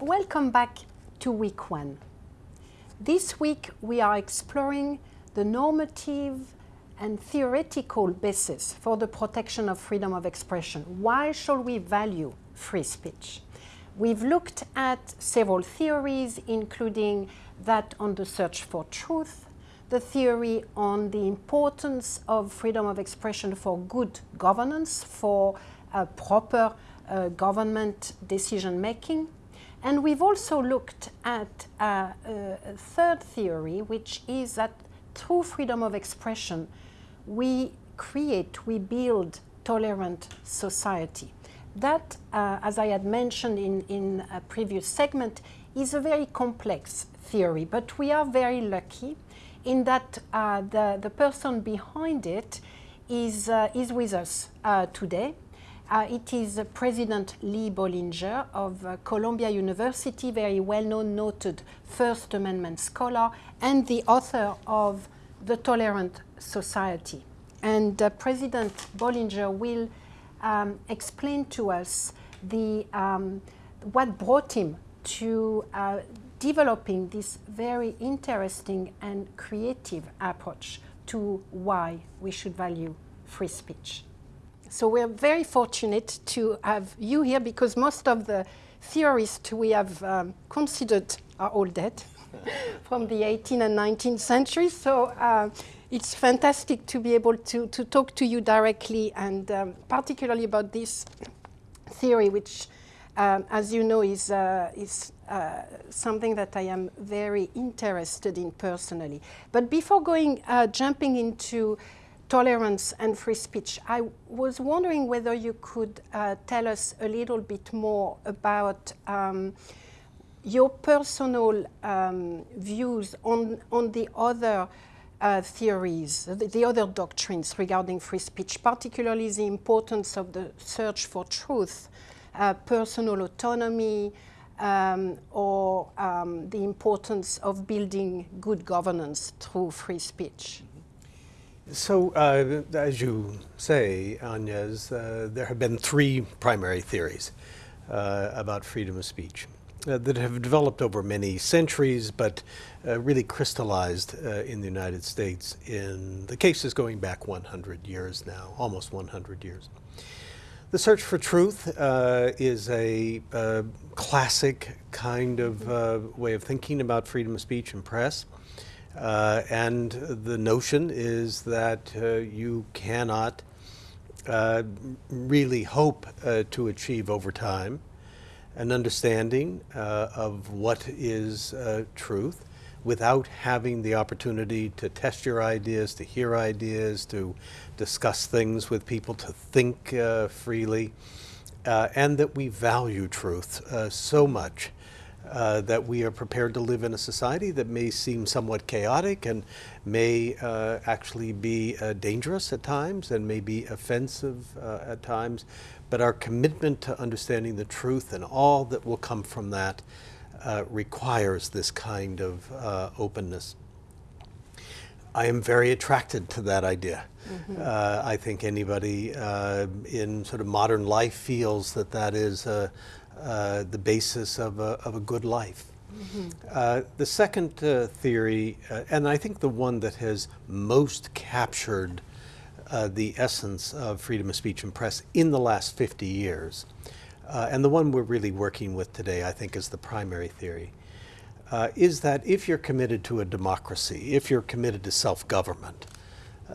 Welcome back to week one. This week we are exploring the normative and theoretical basis for the protection of freedom of expression. Why should we value free speech? We've looked at several theories, including that on the search for truth, the theory on the importance of freedom of expression for good governance, for proper uh, government decision making. And we've also looked at uh, a third theory, which is that through freedom of expression, we create, we build tolerant society. That, uh, as I had mentioned in, in a previous segment, is a very complex theory, but we are very lucky in that uh, the, the person behind it is, uh, is with us uh, today. Uh, it is uh, President Lee Bollinger of uh, Columbia University, very well-known, noted First Amendment scholar, and the author of The Tolerant Society. And uh, President Bollinger will um, explain to us the, um, what brought him to uh, developing this very interesting and creative approach to why we should value free speech. So we're very fortunate to have you here because most of the theorists we have um, considered are all dead from the 18th and 19th century. So uh, it's fantastic to be able to, to talk to you directly and um, particularly about this theory, which, um, as you know, is, uh, is uh, something that I am very interested in personally. But before going, uh, jumping into tolerance and free speech. I was wondering whether you could uh, tell us a little bit more about um, your personal um, views on, on the other uh, theories, the, the, other doctrines regarding free speech, particularly the importance of the search for truth, uh, personal autonomy, um, or um, the importance of building good governance through free speech. So, uh, as you say, Agnes, uh, there have been three primary theories uh, about freedom of speech uh, that have developed over many centuries, but uh, really crystallized uh, in the United States in the cases going back 100 years now, almost 100 years. The search for truth is a classic kind of way of thinking about freedom of speech and press. Uh, and the notion is that uh, you cannot uh, really hope uh, to achieve over time an understanding uh, of what is uh, truth without having the opportunity to test your ideas, to hear ideas, to discuss things with people, to think freely, and that we value truth so much uh, that we are prepared to live in a society that may seem somewhat chaotic and may uh, actually be uh, dangerous at times and may be offensive uh, at times. But our commitment to understanding the truth and all that will come from that uh, requires this kind of uh, openness. I am very attracted to that idea. Mm -hmm. I think anybody in sort of modern life feels that that is uh, the basis of a, of a good life. Mm -hmm. uh, the second uh, theory, uh, and I think the one that has most captured uh, the essence of freedom of speech and press in the last 50 years, and the one we're really working with today, I think, is the primary theory, is that if you're committed to a democracy, if you're committed to self-government,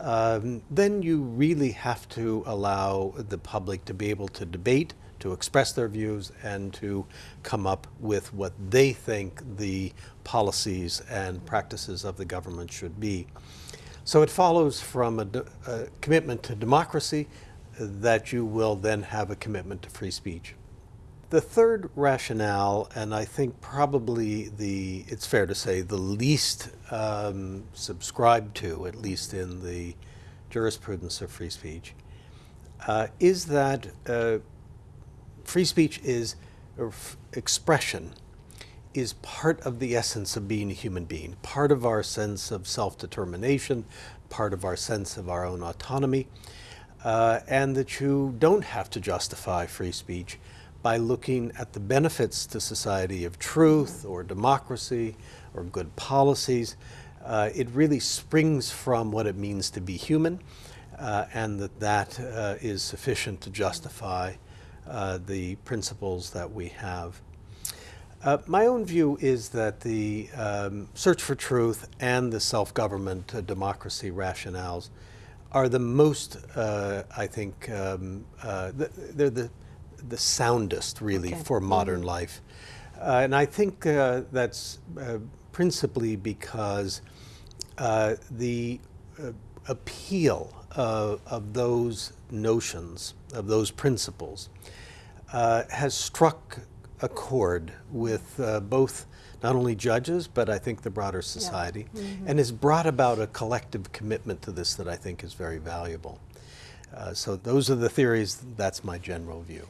um, then you really have to allow the public to be able to debate, to express their views and to come up with what they think the policies and practices of the government should be. So it follows from a, a commitment to democracy that you will then have a commitment to free speech. The third rationale, and I think probably the, it's fair to say, the least um, subscribed to, at least in the jurisprudence of free speech, uh, is that uh, free speech is expression is part of the essence of being a human being, part of our sense of self-determination, part of our sense of our own autonomy, uh, and that you don't have to justify free speech by looking at the benefits to society of truth or democracy or good policies. Uh, it really springs from what it means to be human, uh, and that that uh, is sufficient to justify uh, the principles that we have. Uh, my own view is that the um, search for truth and the self-government uh, democracy rationales are the most, uh, I think, um, uh, th- they're the, the soundest really Okay. for modern life. Uh, and I think uh, that's uh, principally because uh, the uh, appeal uh, of those notions, of those principles, uh, has struck a chord with uh, both not only judges, but I think the broader society, and has brought about a collective commitment to this that I think is very valuable. Uh, so those are the theories, that's my general view.